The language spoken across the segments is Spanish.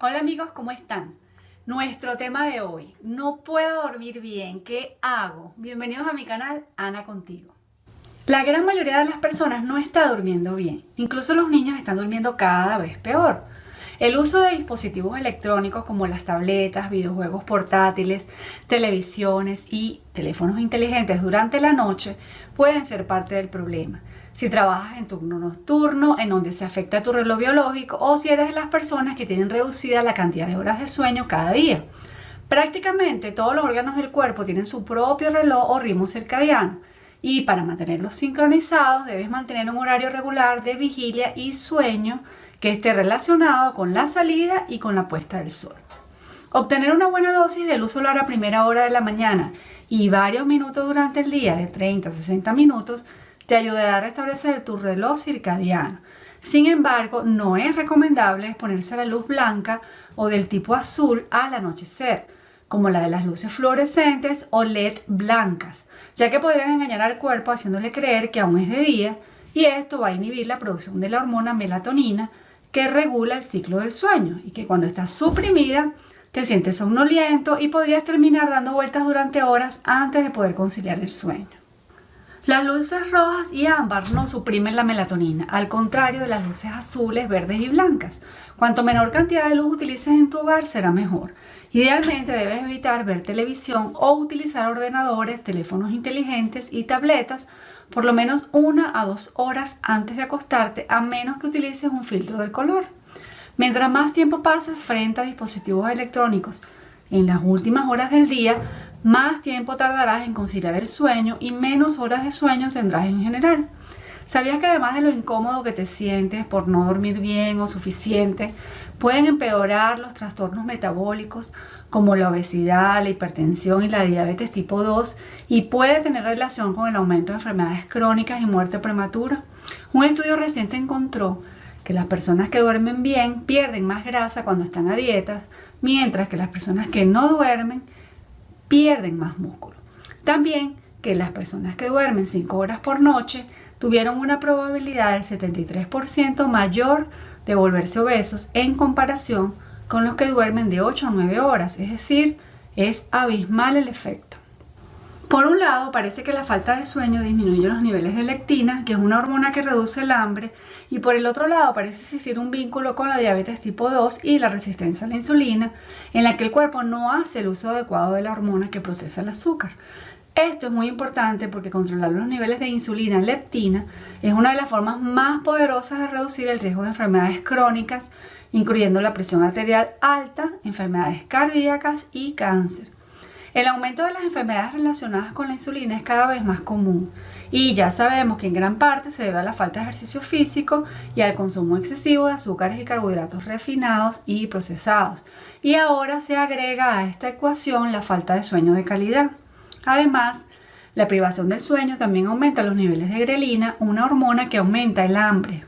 Hola amigos, ¿cómo están? Nuestro tema de hoy, no puedo dormir bien, ¿qué hago? Bienvenidos a mi canal Ana Contigo. La gran mayoría de las personas no está durmiendo bien, incluso los niños están durmiendo cada vez peor. El uso de dispositivos electrónicos como las tabletas, videojuegos portátiles, televisiones y teléfonos inteligentes durante la noche pueden ser parte del problema si trabajas en turno nocturno, en donde se afecta tu reloj biológico o si eres de las personas que tienen reducida la cantidad de horas de sueño cada día. Prácticamente todos los órganos del cuerpo tienen su propio reloj o ritmo circadiano y para mantenerlos sincronizados debes mantener un horario regular de vigilia y sueño que esté relacionado con la salida y con la puesta del sol. Obtener una buena dosis de luz solar a primera hora de la mañana y varios minutos durante el día de 30 a 60 minutos te ayudará a restablecer tu reloj circadiano. Sin embargo, no es recomendable exponerse a la luz blanca o del tipo azul al anochecer, como la de las luces fluorescentes o LED blancas, ya que podrían engañar al cuerpo haciéndole creer que aún es de día y esto va a inhibir la producción de la hormona melatonina que regula el ciclo del sueño y que cuando está suprimida te sientes somnoliento y podrías terminar dando vueltas durante horas antes de poder conciliar el sueño. Las luces rojas y ámbar no suprimen la melatonina, al contrario de las luces azules, verdes y blancas. Cuanto menor cantidad de luz utilices en tu hogar, será mejor. Idealmente debes evitar ver televisión o utilizar ordenadores, teléfonos inteligentes y tabletas por lo menos una a dos horas antes de acostarte, a menos que utilices un filtro del color. Mientras más tiempo pases frente a dispositivos electrónicos en las últimas horas del día, más tiempo tardarás en conciliar el sueño y menos horas de sueño tendrás en general. ¿Sabías que además de lo incómodo que te sientes por no dormir bien o suficiente, pueden empeorar los trastornos metabólicos como la obesidad, la hipertensión y la diabetes tipo 2 y puede tener relación con el aumento de enfermedades crónicas y muerte prematura? Un estudio reciente encontró que las personas que duermen bien pierden más grasa cuando están a dietas, mientras que las personas que no duermen pierden más músculo. También que las personas que duermen 5 horas por noche tuvieron una probabilidad del 73% mayor de volverse obesos en comparación con los que duermen de 8 a 9 horas, es decir, es abismal el efecto. Por un lado, parece que la falta de sueño disminuye los niveles de lectina, que es una hormona que reduce el hambre, y por el otro lado parece existir un vínculo con la diabetes tipo 2 y la resistencia a la insulina, en la que el cuerpo no hace el uso adecuado de la hormona que procesa el azúcar. Esto es muy importante porque controlar los niveles de insulina leptina es una de las formas más poderosas de reducir el riesgo de enfermedades crónicas, incluyendo la presión arterial alta, enfermedades cardíacas y cáncer. El aumento de las enfermedades relacionadas con la insulina es cada vez más común y ya sabemos que en gran parte se debe a la falta de ejercicio físico y al consumo excesivo de azúcares y carbohidratos refinados y procesados. Y ahora se agrega a esta ecuación la falta de sueño de calidad. Además, la privación del sueño también aumenta los niveles de grelina, una hormona que aumenta el hambre.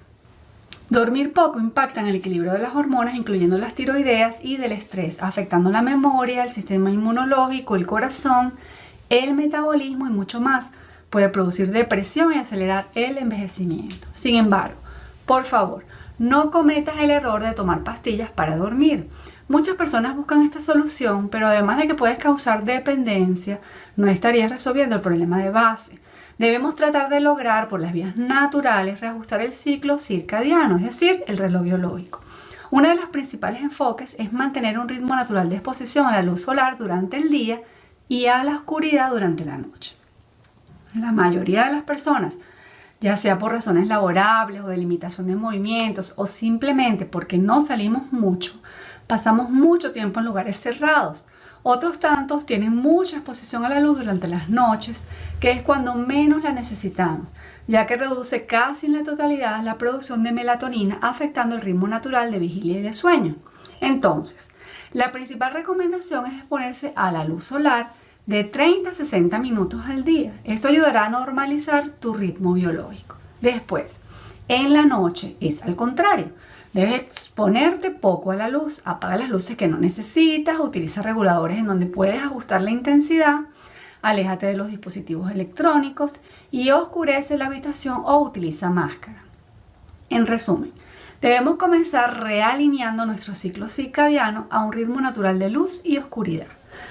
Dormir poco impacta en el equilibrio de las hormonas, incluyendo las tiroideas y del estrés, afectando la memoria, el sistema inmunológico, el corazón, el metabolismo y mucho más. Puede producir depresión y acelerar el envejecimiento. Sin embargo, por favor, no cometas el error de tomar pastillas para dormir. Muchas personas buscan esta solución, pero además de que puedes causar dependencia, no estarías resolviendo el problema de base debemos tratar de lograr por las vías naturales reajustar el ciclo circadiano, es decir, el reloj biológico. Uno de los principales enfoques es mantener un ritmo natural de exposición a la luz solar durante el día y a la oscuridad durante la noche. La mayoría de las personas, ya sea por razones laborables o de limitación de movimientos o simplemente porque no salimos mucho, pasamos mucho tiempo en lugares cerrados otros tantos tienen mucha exposición a la luz durante las noches, que es cuando menos la necesitamos, ya que reduce casi en la totalidad la producción de melatonina, afectando el ritmo natural de vigilia y de sueño. Entonces, la principal recomendación es exponerse a la luz solar de 30 a 60 minutos al día. Esto ayudará a normalizar tu ritmo biológico. Después, en la noche es al contrario. Debes exponerte poco a la luz, apaga las luces que no necesitas, utiliza reguladores en donde puedes ajustar la intensidad, aléjate de los dispositivos electrónicos y oscurece la habitación o utiliza máscara. En resumen, Debemos comenzar realineando nuestro ciclo circadiano a un ritmo natural de luz y oscuridad.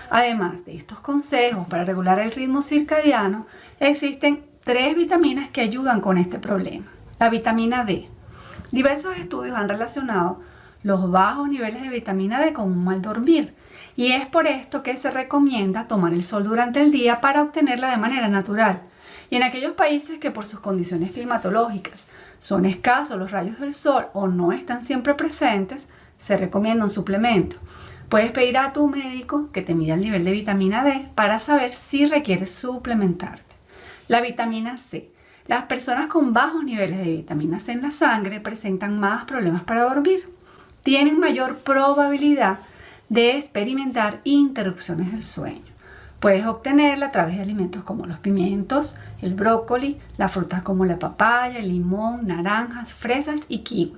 Además de estos consejos para regular el ritmo circadiano, existen tres vitaminas que ayudan con este problema. La vitamina D. Diversos estudios han relacionado los bajos niveles de vitamina D con un mal dormir y es por esto que se recomienda tomar el sol durante el día para obtenerla de manera natural. Y en aquellos países que por sus condiciones climatológicas son escasos los rayos del sol o no están siempre presentes, se recomienda un suplemento. Puedes pedir a tu médico que te mida el nivel de vitamina D para saber si requieres suplementarte. La vitamina C. Las personas con bajos niveles de vitamina C en la sangre presentan más problemas para dormir. Tienen mayor probabilidad de experimentar interrupciones del sueño. Puedes obtenerla a través de alimentos como los pimientos, el brócoli, las frutas como la papaya, el limón, naranjas, fresas y kiwi.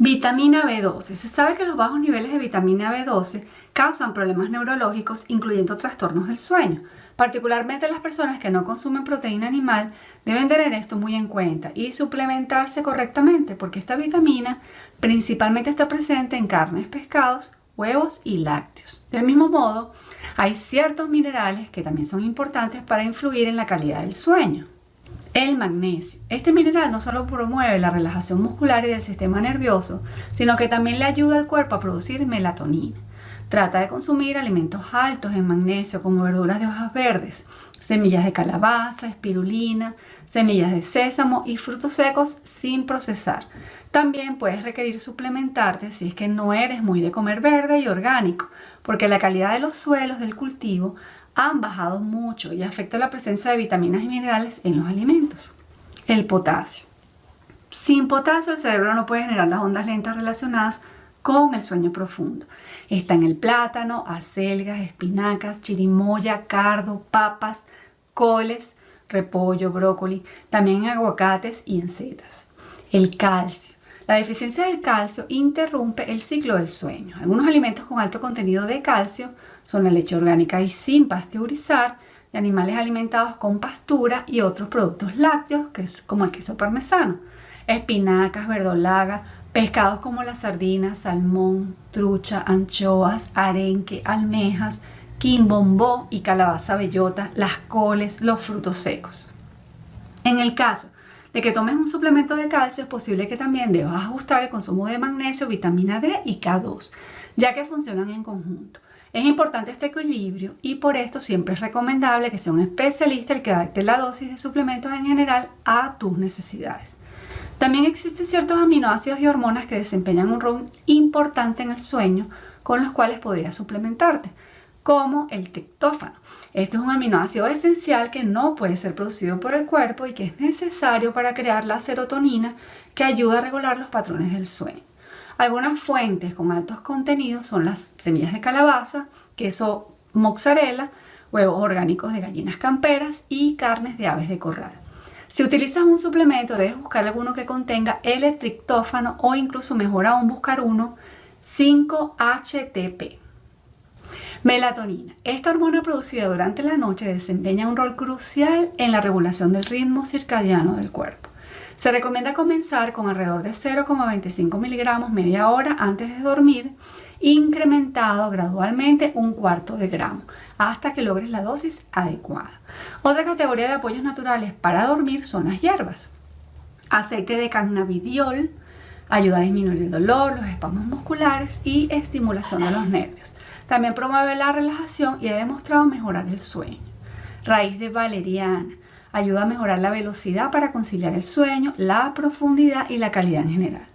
Vitamina B12. Se sabe que los bajos niveles de vitamina B12 causan problemas neurológicos, incluyendo trastornos del sueño. Particularmente las personas que no consumen proteína animal deben tener esto muy en cuenta y suplementarse correctamente porque esta vitamina principalmente está presente en carnes, pescados, huevos y lácteos. Del mismo modo, hay ciertos minerales que también son importantes para influir en la calidad del sueño. El magnesio. Este mineral no solo promueve la relajación muscular y del sistema nervioso, sino que también le ayuda al cuerpo a producir melatonina. Trata de consumir alimentos altos en magnesio como verduras de hojas verdes, semillas de calabaza, espirulina, semillas de sésamo y frutos secos sin procesar. También puedes requerir suplementarte si es que no eres muy de comer verde y orgánico, porque la calidad de los suelos del cultivo han bajado mucho y afecta la presencia de vitaminas y minerales en los alimentos. El potasio. Sin potasio el cerebro no puede generar las ondas lentas relacionadas con el sueño profundo. Está en el plátano, acelgas, espinacas, chirimoya, cardo, papas, coles, repollo, brócoli, también en aguacates y en setas. El calcio. La deficiencia del calcio interrumpe el ciclo del sueño. Algunos alimentos con alto contenido de calcio son la leche orgánica y sin pasteurizar, de animales alimentados con pastura y otros productos lácteos, que es como el queso parmesano, espinacas, verdolaga, pescados como la sardina, salmón, trucha, anchoas, arenque, almejas, quimbombó y calabaza bellota, las coles, los frutos secos. En el caso de que tomes un suplemento de calcio, es posible que también debas ajustar el consumo de magnesio, vitamina D y K2, ya que funcionan en conjunto. Es importante este equilibrio y por esto siempre es recomendable que sea un especialista el que adapte la dosis de suplementos en general a tus necesidades. También existen ciertos aminoácidos y hormonas que desempeñan un rol importante en el sueño con los cuales podrías suplementarte, como el triptófano. Este es un aminoácido esencial que no puede ser producido por el cuerpo y que es necesario para crear la serotonina que ayuda a regular los patrones del sueño. Algunas fuentes con altos contenidos son las semillas de calabaza, queso mozzarella, huevos orgánicos de gallinas camperas y carnes de aves de corral. Si utilizas un suplemento, debes buscar alguno que contenga L-triptófano o incluso mejor aún buscar uno 5-HTP. Melatonina. Esta hormona producida durante la noche desempeña un rol crucial en la regulación del ritmo circadiano del cuerpo. Se recomienda comenzar con alrededor de 0,25 miligramos media hora antes de dormir, incrementado gradualmente un cuarto de gramo, hasta que logres la dosis adecuada. Otra categoría de apoyos naturales para dormir son las hierbas. Aceite de cannabidiol ayuda a disminuir el dolor, los espasmos musculares y estimulación de los nervios. También promueve la relajación y ha demostrado mejorar el sueño. Raíz de valeriana ayuda a mejorar la velocidad para conciliar el sueño, la profundidad y la calidad en general.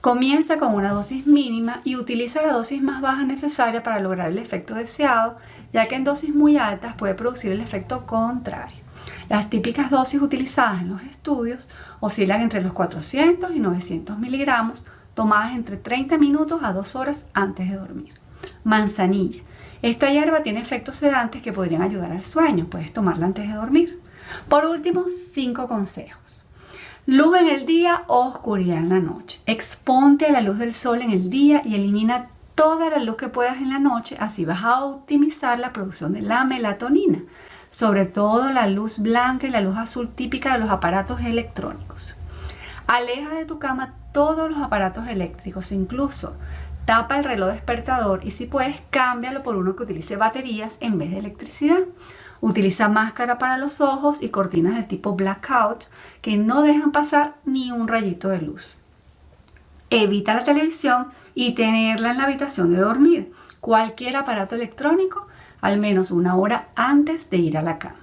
Comienza con una dosis mínima y utiliza la dosis más baja necesaria para lograr el efecto deseado, ya que en dosis muy altas puede producir el efecto contrario. Las típicas dosis utilizadas en los estudios oscilan entre los 400 y 900 miligramos, tomadas entre 30 minutos a 2 horas antes de dormir. Manzanilla. Esta hierba tiene efectos sedantes que podrían ayudar al sueño. Puedes tomarla antes de dormir. Por último, cinco consejos. Luz en el día oscuridad en la noche. Exponte a la luz del sol en el día y elimina toda la luz que puedas en la noche, así vas a optimizar la producción de la melatonina, sobre todo la luz blanca y la luz azul típica de los aparatos electrónicos. Aleja de tu cama todos los aparatos eléctricos, incluso tapa el reloj despertador y si puedes cámbialo por uno que utilice baterías en vez de electricidad. Utiliza máscara para los ojos y cortinas del tipo blackout que no dejan pasar ni un rayito de luz. Evita la televisión y tenerla en la habitación de dormir. Cualquier aparato electrónico al menos una hora antes de ir a la cama.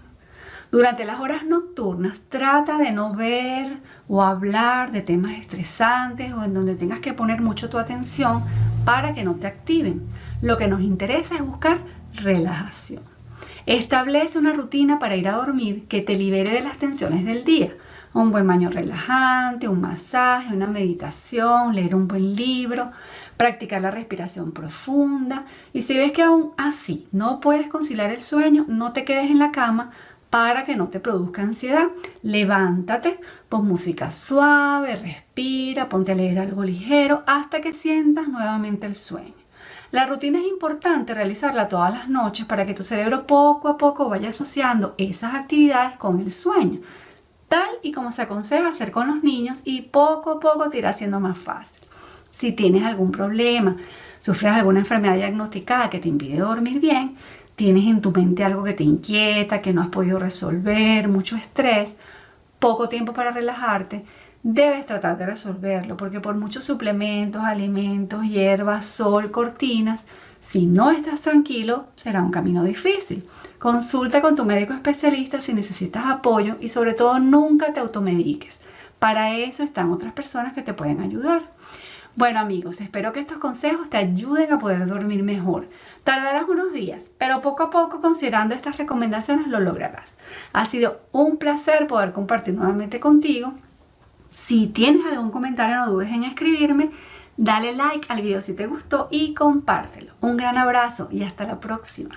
Durante las horas nocturnas trata de no ver o hablar de temas estresantes o en donde tengas que poner mucho tu atención para que no te activen. Lo que nos interesa es buscar relajación. Establece una rutina para ir a dormir que te libere de las tensiones del día. Un buen baño relajante, un masaje, una meditación, leer un buen libro, practicar la respiración profunda. Y si ves que aún así no puedes conciliar el sueño, no te quedes en la cama para que no te produzca ansiedad. Levántate, pon música suave, respira, ponte a leer algo ligero hasta que sientas nuevamente el sueño. La rutina es importante realizarla todas las noches para que tu cerebro poco a poco vaya asociando esas actividades con el sueño, tal y como se aconseja hacer con los niños y poco a poco te irá siendo más fácil. Si tienes algún problema, sufres alguna enfermedad diagnosticada que te impide dormir bien, tienes en tu mente algo que te inquieta, que no has podido resolver, mucho estrés, poco tiempo para relajarte, debes tratar de resolverlo, porque por muchos suplementos, alimentos, hierbas, sol, cortinas, si no estás tranquilo, será un camino difícil. Consulta con tu médico especialista si necesitas apoyo y sobre todo nunca te automediques. Para eso están otras personas que te pueden ayudar. Bueno amigos, espero que estos consejos te ayuden a poder dormir mejor. Tardarás unos días, pero poco a poco considerando estas recomendaciones lo lograrás. Ha sido un placer poder compartir nuevamente contigo si tienes algún comentario no dudes en escribirme, dale like al video si te gustó y compártelo. Un gran abrazo y hasta la próxima.